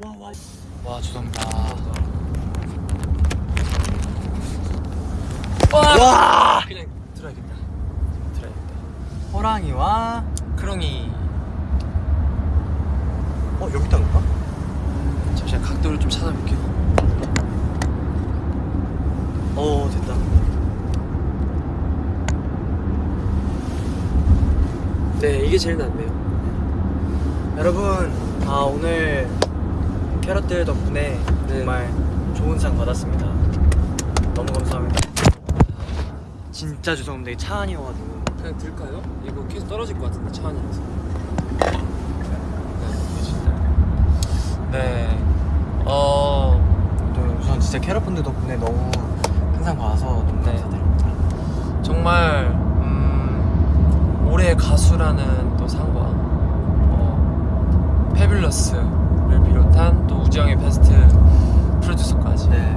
와와 와 죄송합니다. 와! 그냥 들어야겠다. 들어야겠다. 호랑이와 크롱이. 어 여기 있다는가? 잠시만 각도를 좀 찾아볼게요. 어 됐다. 네 이게 제일 낫네요. 여러분 아 오늘 캐럿들 덕분에 네. 정말 좋은 상 받았습니다. 너무 감사합니다. 진짜 죄송합니다. 이차 안이어가지고. 그냥 들까요? 이거 계속 떨어질 것 같은데 차 안이라서. 네 어... 또 우선 진짜 캐럿분들 덕분에 너무 큰상 받아서 너무 네. 감사드립니다. 정말 음, 올해 가수라는 또 상과 어, 페뷸러스 를 비롯한 또 우지영의 베스트 프로듀서까지 네.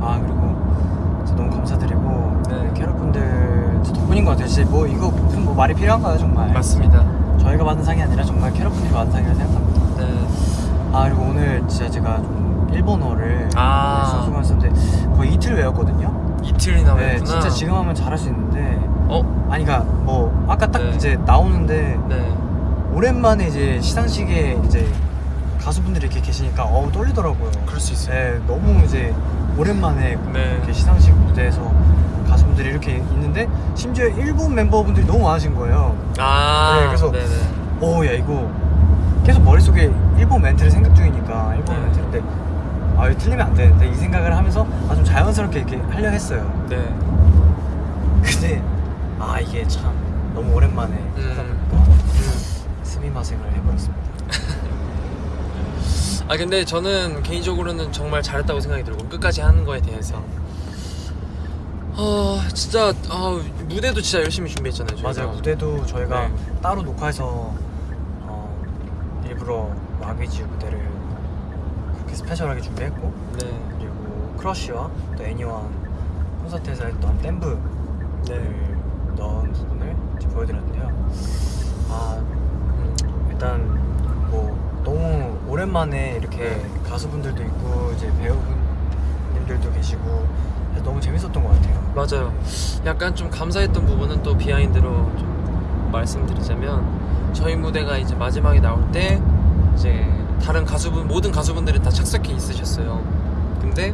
아 그리고 진짜 너무 감사드리고 네. 캐럿분들 덕분인 것 같아요 진짜 뭐 이거 무슨 뭐 말이 필요한가요 정말 맞습니다 저희가 받은 상이 아니라 정말 캐럿분들이 받은 상이라 생각합니다 네. 아 그리고 오늘 진짜 제가 좀 일본어를 아. 수업을 했었는데 거의 이틀 외웠거든요 이틀이나 네 외웠구나 진짜 지금 하면 잘할 수 있는데 어? 아니 그니까 뭐 아까 딱 네. 이제 나오는데 네 오랜만에 이제 시상식에 이제 가수분들이 이렇게 계시니까 어우 떨리더라고요 그럴 수 있어요 네 너무 이제 오랜만에 네. 이렇게 시상식 무대에서 가수분들이 이렇게 있는데 심지어 일본 멤버분들이 너무 많으신 거예요 아 네, 그래서- 오야 이거 계속 머릿속에 일본 멘트를 생각 중이니까 일본 네. 멘트인데 아 이거 틀리면 안 되는데 이 생각을 하면서 아, 좀 자연스럽게 이렇게 하려 했어요 네. 근데 아 이게 참 너무 오랜만에 음. 하다 보니까 음. 스미마생을 해버렸습니다 아 근데 저는 개인적으로는 정말 잘했다고 생각이 들고 끝까지 하는 거에 대해서 어 진짜 아 무대도 진짜 열심히 준비했잖아요 저희가. 맞아요 무대도 저희가 네. 따로 녹화해서 어, 일부러 마귀지 무대를 그렇게 스페셜하게 준비했고 네. 그리고 크러쉬와 또 애니와 콘서트에서 했던 댄브를 네. 넣은 부분을 보여드렸는데요 아 음, 일단 오랜만에 이렇게 가수분들도 있고 이제 배우분들도 계시고 너무 재밌었던 것 같아요 맞아요. 약간 좀 감사했던 부분은 또 비하인드로 좀 말씀드리자면 저희 무대가 이제 마지막에 나올 때 이제 다른 가수분 모든 가수분들이 다 착석해 있으셨어요. 근데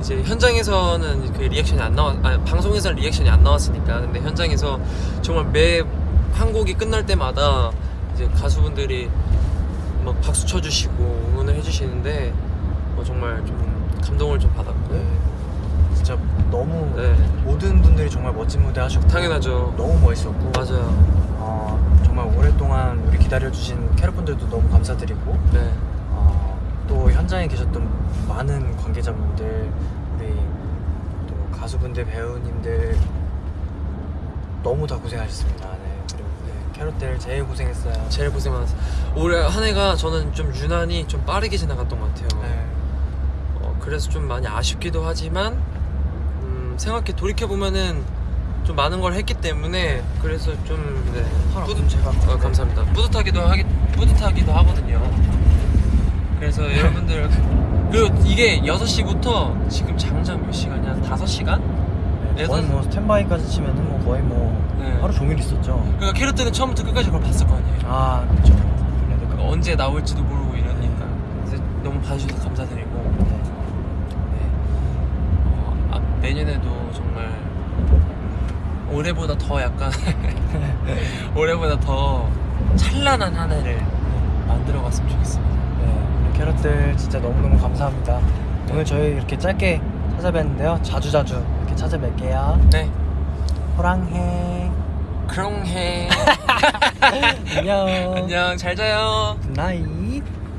이제 현장에서는 그 리액션이 안 나왔 아 방송에서는 리액션이 안 나왔으니까 근데 현장에서 정말 매 한 곡이 끝날 때마다 이제 가수분들이 막 박수 쳐주시고 응원을 해주시는데 뭐 정말 좀 감동을 좀 받았고 네. 진짜 너무 네. 모든 분들이 정말 멋진 무대 하셨고 당연하죠. 너무 멋있었고 맞아요. 어, 정말 오랫동안 우리 기다려주신 캐럿분들도 너무 감사드리고 네. 어, 또 현장에 계셨던 많은 관계자분들 우리 또 가수분들 배우님들 너무 다 고생하셨습니다 캐럿들 제일 고생했어요 제일 고생 많았어요. 올해 한 해가 저는 좀 유난히 좀 빠르게 지나갔던 것 같아요. 네. 어, 그래서 좀 많이 아쉽기도 하지만 음, 생각해 돌이켜 보면은 좀 많은 걸 했기 때문에 그래서 좀 네, 뿌듯 제가 어, 감사합니다. 뿌듯하기도 하기 뿌듯하기도 하거든요. 그래서 여러분들 그리고 이게 6시부터 지금 장장 몇 시간이야? 5시간? 네, 거의 뭐 스탠바이까지 치면은 뭐 거의 뭐 네. 하루 종일 있었죠 그러니까 캐럿들은 처음부터 끝까지 그걸 봤을 거 아니에요. 아 그렇죠 그 언제 나올지도 모르고 이러니까 그래서 너무 봐주셔서 감사드리고 네. 어, 아, 내년에도 정말 올해보다 더 약간 올해보다 더 찬란한 한 해를 만들어갔으면 좋겠습니다. 네, 캐럿들 진짜 너무너무 감사합니다. 네. 오늘 저희 이렇게 짧게 찾아뵀는데요. 자주자주 찾아뵐게요. 네, 호랑해. 그롱해. 안녕. 안녕, 잘 자요. 굿나잇.